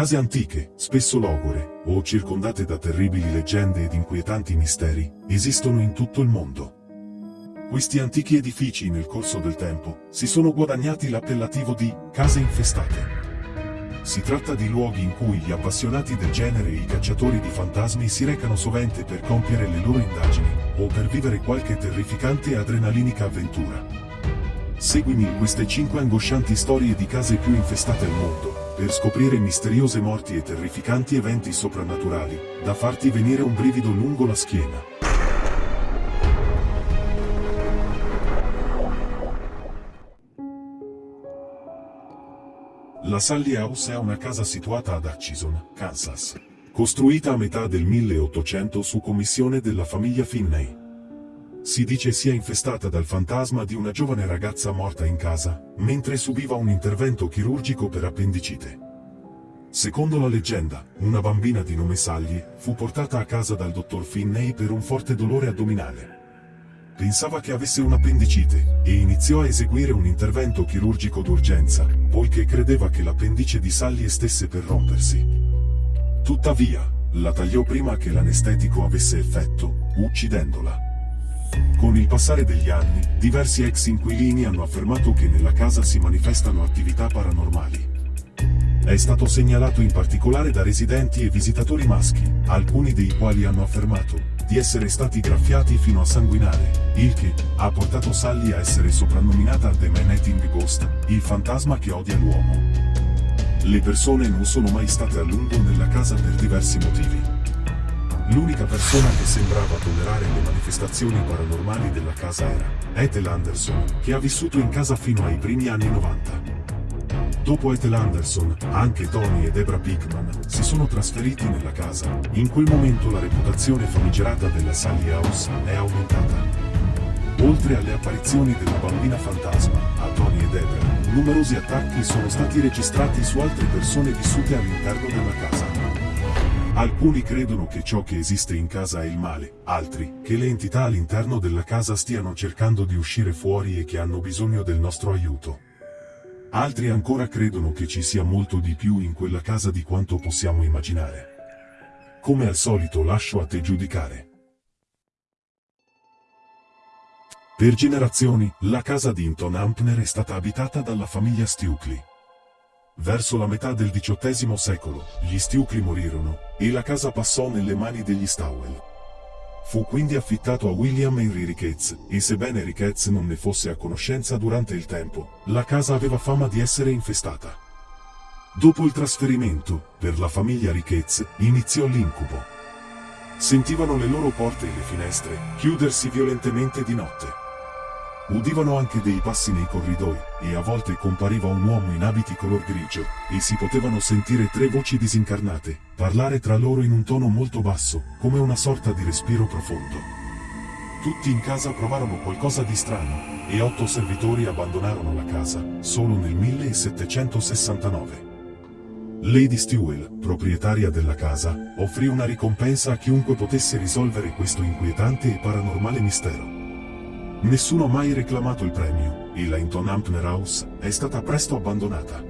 Case antiche, spesso logore, o circondate da terribili leggende ed inquietanti misteri, esistono in tutto il mondo. Questi antichi edifici nel corso del tempo si sono guadagnati l'appellativo di case infestate. Si tratta di luoghi in cui gli appassionati del genere e i cacciatori di fantasmi si recano sovente per compiere le loro indagini, o per vivere qualche terrificante e adrenalinica avventura. Seguimi in queste 5 angoscianti storie di case più infestate al mondo, per scoprire misteriose morti e terrificanti eventi soprannaturali, da farti venire un brivido lungo la schiena. La Sally House è una casa situata ad Atchison, Kansas. Costruita a metà del 1800 su commissione della famiglia Finney. Si dice sia infestata dal fantasma di una giovane ragazza morta in casa, mentre subiva un intervento chirurgico per appendicite. Secondo la leggenda, una bambina di nome Sally fu portata a casa dal dottor Finney per un forte dolore addominale. Pensava che avesse un'appendicite e iniziò a eseguire un intervento chirurgico d'urgenza, poiché credeva che l'appendice di Sally stesse per rompersi. Tuttavia, la tagliò prima che l'anestetico avesse effetto, uccidendola. Con il passare degli anni, diversi ex inquilini hanno affermato che nella casa si manifestano attività paranormali. È stato segnalato in particolare da residenti e visitatori maschi, alcuni dei quali hanno affermato di essere stati graffiati fino a sanguinare, il che ha portato Sally a essere soprannominata The Man Ghost, il fantasma che odia l'uomo. Le persone non sono mai state a lungo nella casa per diversi motivi. L'unica persona che sembrava tollerare le manifestazioni paranormali della casa era Ethel Anderson, che ha vissuto in casa fino ai primi anni 90. Dopo Ethel Anderson, anche Tony e Debra Pickman si sono trasferiti nella casa. In quel momento la reputazione famigerata della Sally House è aumentata. Oltre alle apparizioni della bambina fantasma, a Tony e Debra, numerosi attacchi sono stati registrati su altre persone vissute all'interno della casa. Alcuni credono che ciò che esiste in casa è il male, altri, che le entità all'interno della casa stiano cercando di uscire fuori e che hanno bisogno del nostro aiuto. Altri ancora credono che ci sia molto di più in quella casa di quanto possiamo immaginare. Come al solito lascio a te giudicare. Per generazioni, la casa di Inton Ampner è stata abitata dalla famiglia Stukely. Verso la metà del XVIII secolo, gli Stiucli morirono, e la casa passò nelle mani degli Stowell. Fu quindi affittato a William Henry Ricketts, e sebbene Ricketts non ne fosse a conoscenza durante il tempo, la casa aveva fama di essere infestata. Dopo il trasferimento, per la famiglia Ricketts, iniziò l'incubo. Sentivano le loro porte e le finestre chiudersi violentemente di notte. Udivano anche dei passi nei corridoi, e a volte compariva un uomo in abiti color grigio, e si potevano sentire tre voci disincarnate, parlare tra loro in un tono molto basso, come una sorta di respiro profondo. Tutti in casa provarono qualcosa di strano, e otto servitori abbandonarono la casa, solo nel 1769. Lady Stewell, proprietaria della casa, offrì una ricompensa a chiunque potesse risolvere questo inquietante e paranormale mistero. Nessuno ha mai reclamato il premio, e la Hinton Ampner House è stata presto abbandonata.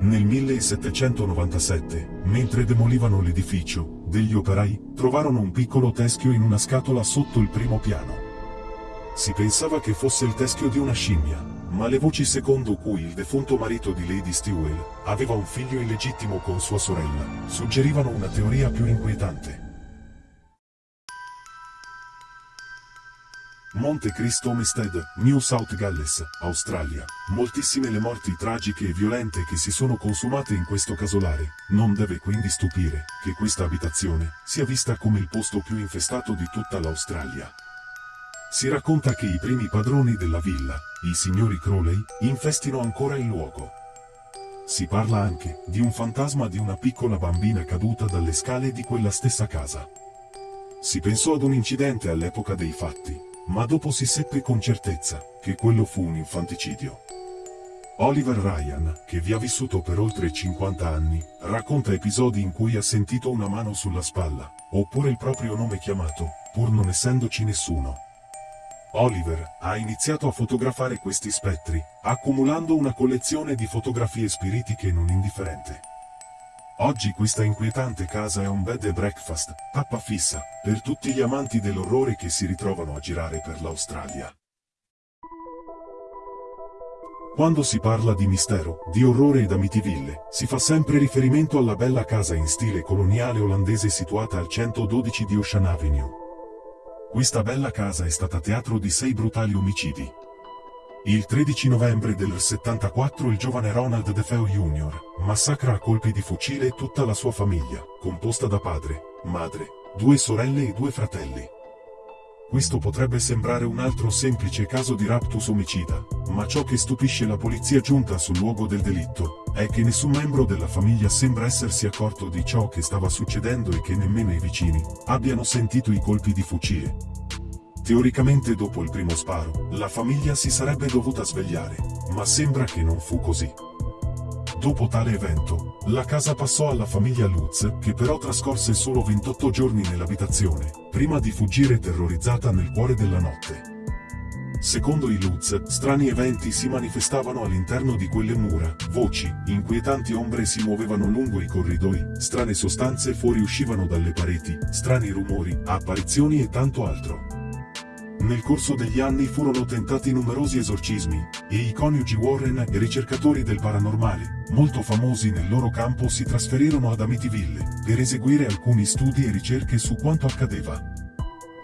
Nel 1797, mentre demolivano l'edificio, degli operai trovarono un piccolo teschio in una scatola sotto il primo piano. Si pensava che fosse il teschio di una scimmia, ma le voci secondo cui il defunto marito di Lady Stewell aveva un figlio illegittimo con sua sorella, suggerivano una teoria più inquietante. Monte Cristo Homestead, New South Galles, Australia. Moltissime le morti tragiche e violente che si sono consumate in questo casolare. Non deve quindi stupire che questa abitazione sia vista come il posto più infestato di tutta l'Australia. Si racconta che i primi padroni della villa, i signori Crowley, infestino ancora il luogo. Si parla anche di un fantasma di una piccola bambina caduta dalle scale di quella stessa casa. Si pensò ad un incidente all'epoca dei fatti, ma dopo si seppe con certezza che quello fu un infanticidio. Oliver Ryan, che vi ha vissuto per oltre 50 anni, racconta episodi in cui ha sentito una mano sulla spalla, oppure il proprio nome chiamato, pur non essendoci nessuno. Oliver ha iniziato a fotografare questi spettri, accumulando una collezione di fotografie spiritiche non indifferente. Oggi questa inquietante casa è un bed and breakfast, tappa fissa, per tutti gli amanti dell'orrore che si ritrovano a girare per l'Australia. Quando si parla di mistero, di orrore ed Amityville, si fa sempre riferimento alla bella casa in stile coloniale olandese situata al 112 di Ocean Avenue. Questa bella casa è stata teatro di sei brutali omicidi. Il 13 novembre del 74 il giovane Ronald DeFeo Jr. massacra a colpi di fucile tutta la sua famiglia, composta da padre, madre, due sorelle e due fratelli. Questo potrebbe sembrare un altro semplice caso di raptus omicida, ma ciò che stupisce la polizia giunta sul luogo del delitto, è che nessun membro della famiglia sembra essersi accorto di ciò che stava succedendo e che nemmeno i vicini abbiano sentito i colpi di fucile. Teoricamente dopo il primo sparo, la famiglia si sarebbe dovuta svegliare, ma sembra che non fu così. Dopo tale evento, la casa passò alla famiglia Lutz, che però trascorse solo 28 giorni nell'abitazione, prima di fuggire terrorizzata nel cuore della notte. Secondo i Lutz, strani eventi si manifestavano all'interno di quelle mura, voci, inquietanti ombre si muovevano lungo i corridoi, strane sostanze fuoriuscivano dalle pareti, strani rumori, apparizioni e tanto altro. Nel corso degli anni furono tentati numerosi esorcismi, e i coniugi Warren ricercatori del paranormale, molto famosi nel loro campo si trasferirono ad Amityville, per eseguire alcuni studi e ricerche su quanto accadeva.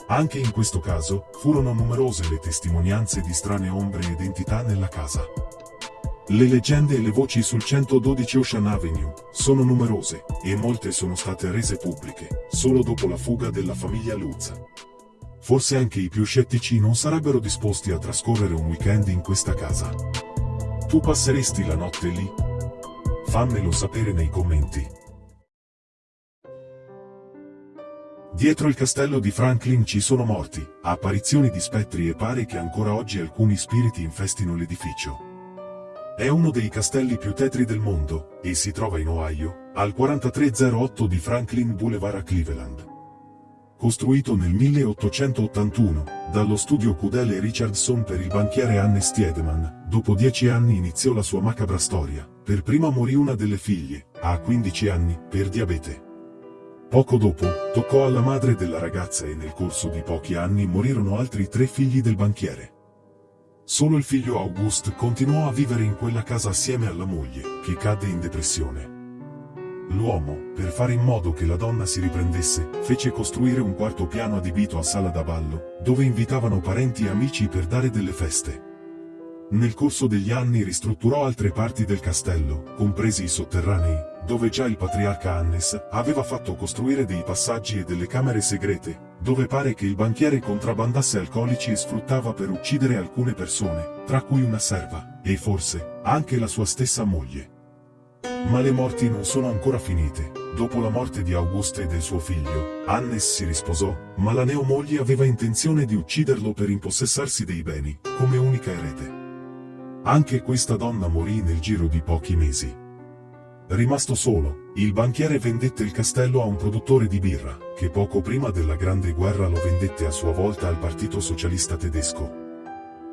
Anche in questo caso, furono numerose le testimonianze di strane ombre ed entità nella casa. Le leggende e le voci sul 112 Ocean Avenue sono numerose, e molte sono state rese pubbliche, solo dopo la fuga della famiglia Lutz forse anche i più scettici non sarebbero disposti a trascorrere un weekend in questa casa. Tu passeresti la notte lì? Fammelo sapere nei commenti. Dietro il castello di Franklin ci sono morti, apparizioni di spettri e pare che ancora oggi alcuni spiriti infestino l'edificio. È uno dei castelli più tetri del mondo, e si trova in Ohio, al 4308 di Franklin Boulevard a Cleveland costruito nel 1881, dallo studio Cudele Richardson per il banchiere Hannes Tiedemann, dopo dieci anni iniziò la sua macabra storia, per prima morì una delle figlie, a 15 anni, per diabete. Poco dopo, toccò alla madre della ragazza e nel corso di pochi anni morirono altri tre figli del banchiere. Solo il figlio August continuò a vivere in quella casa assieme alla moglie, che cadde in depressione. L'uomo, per fare in modo che la donna si riprendesse, fece costruire un quarto piano adibito a sala da ballo, dove invitavano parenti e amici per dare delle feste. Nel corso degli anni ristrutturò altre parti del castello, compresi i sotterranei, dove già il patriarca Hannes aveva fatto costruire dei passaggi e delle camere segrete, dove pare che il banchiere contrabbandasse alcolici e sfruttava per uccidere alcune persone, tra cui una serva, e forse, anche la sua stessa moglie. Ma le morti non sono ancora finite. Dopo la morte di Auguste e del suo figlio, Hannes si risposò, ma la neomoglie aveva intenzione di ucciderlo per impossessarsi dei beni, come unica erede. Anche questa donna morì nel giro di pochi mesi. Rimasto solo, il banchiere vendette il castello a un produttore di birra, che poco prima della Grande Guerra lo vendette a sua volta al Partito Socialista Tedesco.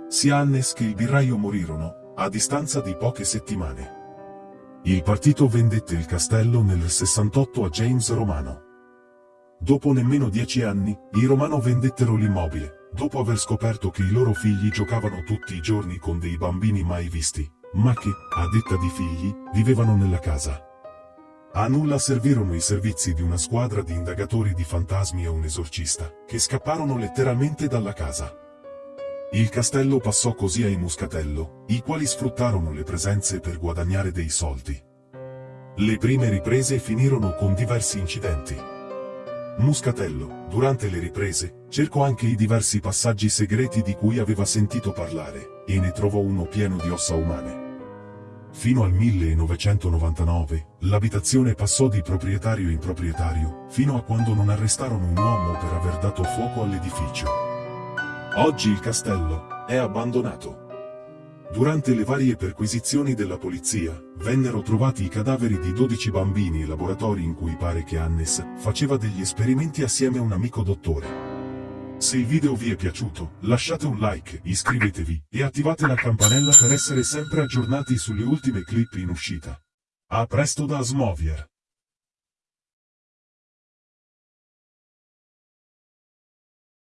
Sia Hannes che il birraio morirono, a distanza di poche settimane. Il partito vendette il castello nel 68 a James Romano. Dopo nemmeno dieci anni, i Romano vendettero l'immobile, dopo aver scoperto che i loro figli giocavano tutti i giorni con dei bambini mai visti, ma che, a detta di figli, vivevano nella casa. A nulla servirono i servizi di una squadra di indagatori di fantasmi e un esorcista, che scapparono letteralmente dalla casa. Il castello passò così ai Muscatello, i quali sfruttarono le presenze per guadagnare dei soldi. Le prime riprese finirono con diversi incidenti. Muscatello, durante le riprese, cercò anche i diversi passaggi segreti di cui aveva sentito parlare, e ne trovò uno pieno di ossa umane. Fino al 1999, l'abitazione passò di proprietario in proprietario, fino a quando non arrestarono un uomo per aver dato fuoco all'edificio. Oggi il castello è abbandonato. Durante le varie perquisizioni della polizia, vennero trovati i cadaveri di 12 bambini e laboratori in cui pare che Hannes faceva degli esperimenti assieme a un amico dottore. Se il video vi è piaciuto, lasciate un like, iscrivetevi e attivate la campanella per essere sempre aggiornati sulle ultime clip in uscita. A presto da Smovier!